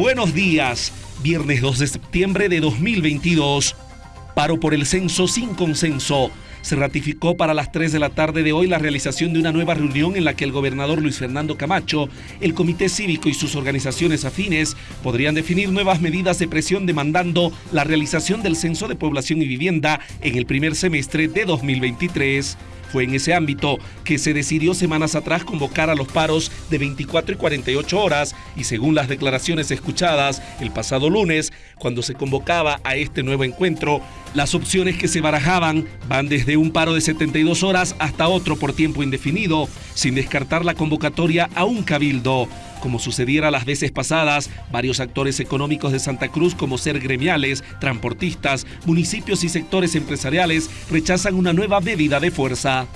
Buenos días, viernes 2 de septiembre de 2022. Paro por el censo sin consenso. Se ratificó para las 3 de la tarde de hoy la realización de una nueva reunión en la que el gobernador Luis Fernando Camacho, el Comité Cívico y sus organizaciones afines podrían definir nuevas medidas de presión demandando la realización del censo de población y vivienda en el primer semestre de 2023. Fue en ese ámbito que se decidió semanas atrás convocar a los paros de 24 y 48 horas y según las declaraciones escuchadas el pasado lunes, cuando se convocaba a este nuevo encuentro, las opciones que se barajaban van desde un paro de 72 horas hasta otro por tiempo indefinido, sin descartar la convocatoria a un cabildo. Como sucediera las veces pasadas, varios actores económicos de Santa Cruz, como ser gremiales, transportistas, municipios y sectores empresariales, rechazan una nueva medida de fuerza.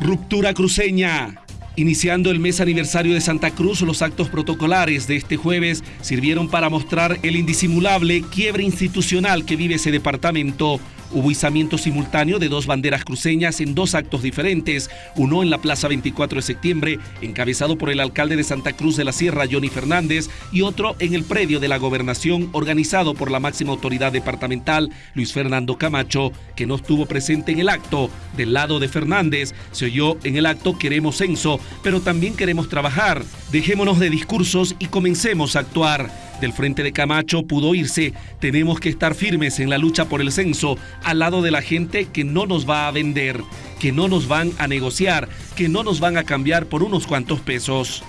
Ruptura cruceña. Iniciando el mes aniversario de Santa Cruz, los actos protocolares de este jueves sirvieron para mostrar el indisimulable quiebre institucional que vive ese departamento Hubo izamiento simultáneo de dos banderas cruceñas en dos actos diferentes, uno en la Plaza 24 de septiembre, encabezado por el alcalde de Santa Cruz de la Sierra, Johnny Fernández, y otro en el predio de la gobernación, organizado por la máxima autoridad departamental, Luis Fernando Camacho, que no estuvo presente en el acto. Del lado de Fernández, se oyó en el acto queremos censo, pero también queremos trabajar. Dejémonos de discursos y comencemos a actuar del frente de Camacho pudo irse. Tenemos que estar firmes en la lucha por el censo, al lado de la gente que no nos va a vender, que no nos van a negociar, que no nos van a cambiar por unos cuantos pesos.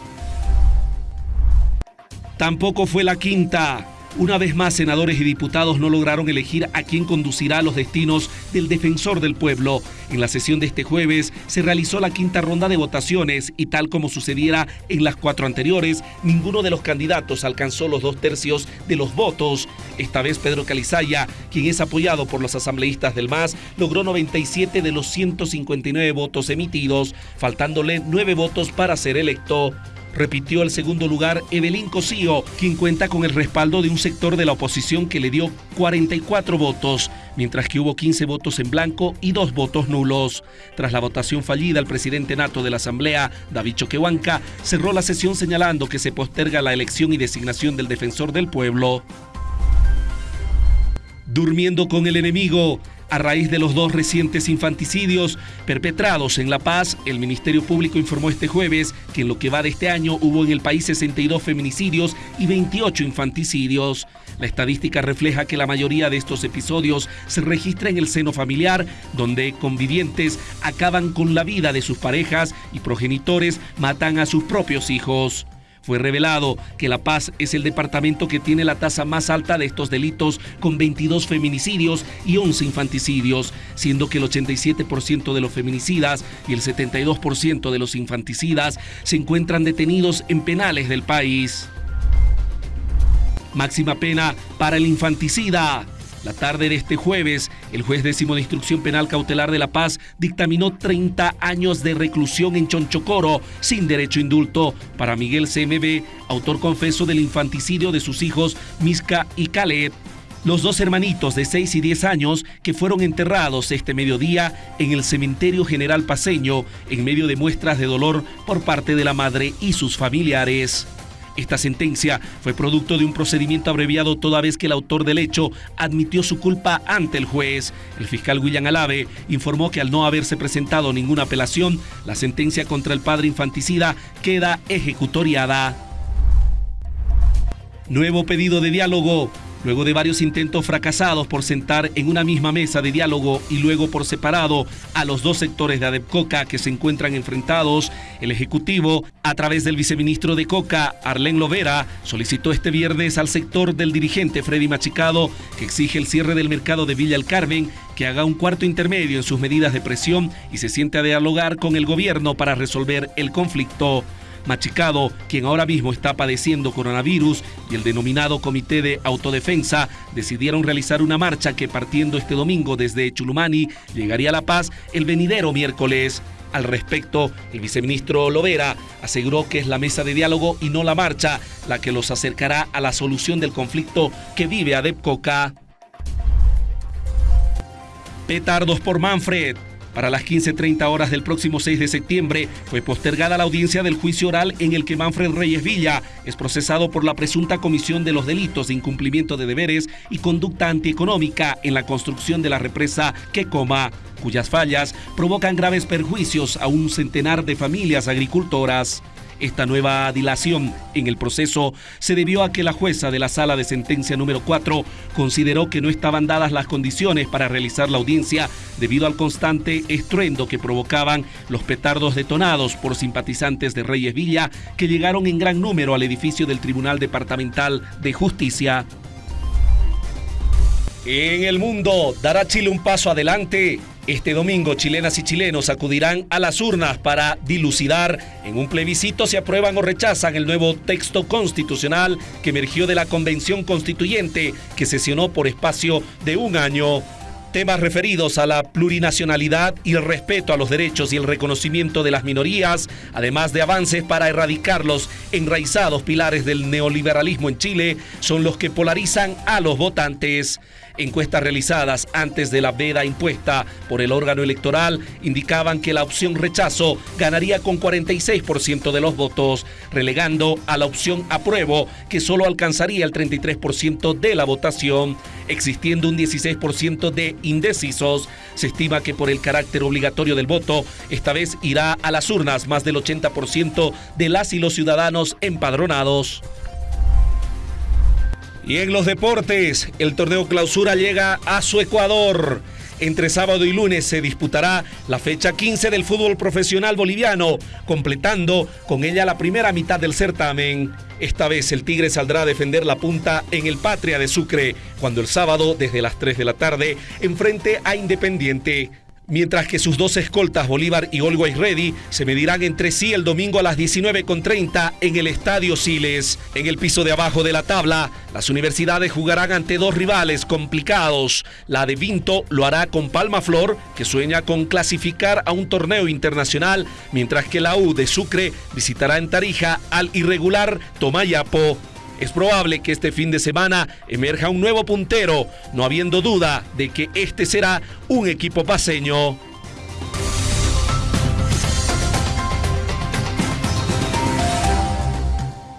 Tampoco fue la quinta. Una vez más, senadores y diputados no lograron elegir a quién conducirá los destinos del defensor del pueblo. En la sesión de este jueves se realizó la quinta ronda de votaciones y tal como sucediera en las cuatro anteriores, ninguno de los candidatos alcanzó los dos tercios de los votos. Esta vez Pedro Calizaya, quien es apoyado por los asambleístas del MAS, logró 97 de los 159 votos emitidos, faltándole nueve votos para ser electo repitió el segundo lugar Evelyn Cosío, quien cuenta con el respaldo de un sector de la oposición que le dio 44 votos, mientras que hubo 15 votos en blanco y dos votos nulos. Tras la votación fallida, el presidente nato de la Asamblea, David Choquehuanca, cerró la sesión señalando que se posterga la elección y designación del defensor del pueblo. Durmiendo con el enemigo, a raíz de los dos recientes infanticidios perpetrados en La Paz, el Ministerio Público informó este jueves que en lo que va de este año hubo en el país 62 feminicidios y 28 infanticidios. La estadística refleja que la mayoría de estos episodios se registra en el seno familiar, donde convivientes acaban con la vida de sus parejas y progenitores matan a sus propios hijos. Fue revelado que La Paz es el departamento que tiene la tasa más alta de estos delitos, con 22 feminicidios y 11 infanticidios, siendo que el 87% de los feminicidas y el 72% de los infanticidas se encuentran detenidos en penales del país. Máxima pena para el infanticida. La tarde de este jueves, el juez décimo de instrucción penal cautelar de La Paz dictaminó 30 años de reclusión en Chonchocoro sin derecho indulto para Miguel CMB, autor confeso del infanticidio de sus hijos Misca y Khaled. Los dos hermanitos de 6 y 10 años que fueron enterrados este mediodía en el cementerio general paseño en medio de muestras de dolor por parte de la madre y sus familiares. Esta sentencia fue producto de un procedimiento abreviado toda vez que el autor del hecho admitió su culpa ante el juez. El fiscal William Alave informó que al no haberse presentado ninguna apelación, la sentencia contra el padre infanticida queda ejecutoriada. Nuevo pedido de diálogo. Luego de varios intentos fracasados por sentar en una misma mesa de diálogo y luego por separado a los dos sectores de Adepcoca que se encuentran enfrentados, el Ejecutivo, a través del viceministro de Coca, Arlén Lovera, solicitó este viernes al sector del dirigente Freddy Machicado, que exige el cierre del mercado de Villa El Carmen, que haga un cuarto intermedio en sus medidas de presión y se siente a dialogar con el gobierno para resolver el conflicto. Machicado, quien ahora mismo está padeciendo coronavirus, y el denominado Comité de Autodefensa decidieron realizar una marcha que partiendo este domingo desde Chulumani llegaría a La Paz el venidero miércoles. Al respecto, el viceministro Lovera aseguró que es la mesa de diálogo y no la marcha la que los acercará a la solución del conflicto que vive Adepcoca. Petardos por Manfred. Para las 15.30 horas del próximo 6 de septiembre fue postergada la audiencia del juicio oral en el que Manfred Reyes Villa es procesado por la presunta comisión de los delitos de incumplimiento de deberes y conducta antieconómica en la construcción de la represa Quecoma, cuyas fallas provocan graves perjuicios a un centenar de familias agricultoras. Esta nueva dilación en el proceso se debió a que la jueza de la sala de sentencia número 4 consideró que no estaban dadas las condiciones para realizar la audiencia debido al constante estruendo que provocaban los petardos detonados por simpatizantes de Reyes Villa que llegaron en gran número al edificio del Tribunal Departamental de Justicia. En el mundo, ¿dará Chile un paso adelante? Este domingo, chilenas y chilenos acudirán a las urnas para dilucidar en un plebiscito si aprueban o rechazan el nuevo texto constitucional que emergió de la Convención Constituyente que sesionó por espacio de un año temas referidos a la plurinacionalidad y el respeto a los derechos y el reconocimiento de las minorías, además de avances para erradicar los enraizados pilares del neoliberalismo en Chile, son los que polarizan a los votantes. Encuestas realizadas antes de la veda impuesta por el órgano electoral indicaban que la opción rechazo ganaría con 46% de los votos, relegando a la opción apruebo, que solo alcanzaría el 33% de la votación, existiendo un 16% de indecisos. Se estima que por el carácter obligatorio del voto, esta vez irá a las urnas más del 80% de las y los ciudadanos empadronados. Y en los deportes, el torneo clausura llega a su Ecuador. Entre sábado y lunes se disputará la fecha 15 del fútbol profesional boliviano, completando con ella la primera mitad del certamen. Esta vez el Tigre saldrá a defender la punta en el Patria de Sucre, cuando el sábado, desde las 3 de la tarde, enfrente a Independiente mientras que sus dos escoltas Bolívar y Always Ready se medirán entre sí el domingo a las 19.30 en el Estadio Siles. En el piso de abajo de la tabla, las universidades jugarán ante dos rivales complicados. La de Vinto lo hará con Palma Flor, que sueña con clasificar a un torneo internacional, mientras que la U de Sucre visitará en Tarija al irregular Tomayapo. Es probable que este fin de semana emerja un nuevo puntero, no habiendo duda de que este será un equipo paseño.